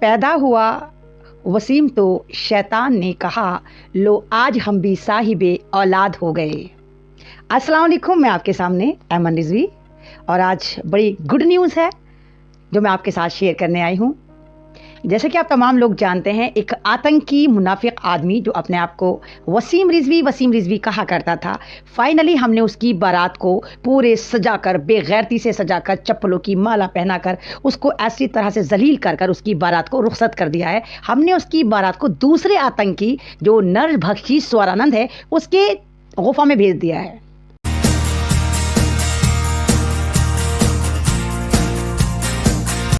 पैदा हुआ वसीम तो शैतान ने कहा, लो, आज हम भी साहिब औलाद हो गए। अस्सलाम वालेकुम, मैं आपके सामने अहमद रिजवी और आज बड़ी गुड न्यूज़ है, जो मैं आपके साथ शेयर करने आई हूँ। जैसे कि आप तमाम लोग जानते हैं, एक आतंकी मुनाफिक आदमी जो अपने आप को वसीम रिजवी वसीम रिजवी कहा करता था। फाइनली हमने उसकी बारात को पूरे सजाकर, बेगैरती से सजाकर, चप्पलों की माला पहनाकर, उसको ऐसी तरह से जलील कर कर उसकी बारात को रुखसत कर दिया है। हमने उसकी बारात को दूसरे आतंकी, जो नर भक्षी स्वरानंद है, उसके गुफा में भेज दिया है।